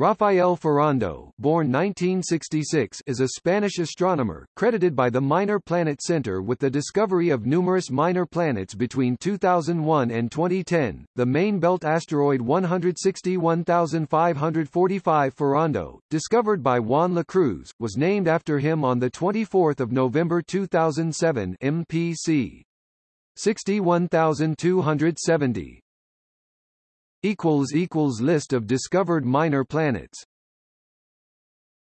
Rafael Ferrando, born 1966, is a Spanish astronomer, credited by the Minor Planet Center with the discovery of numerous minor planets between 2001 and 2010. The main belt asteroid 161545 Ferrando, discovered by Juan Lacruz, was named after him on the 24th of November 2007 MPC 61270 equals equals list of discovered minor planets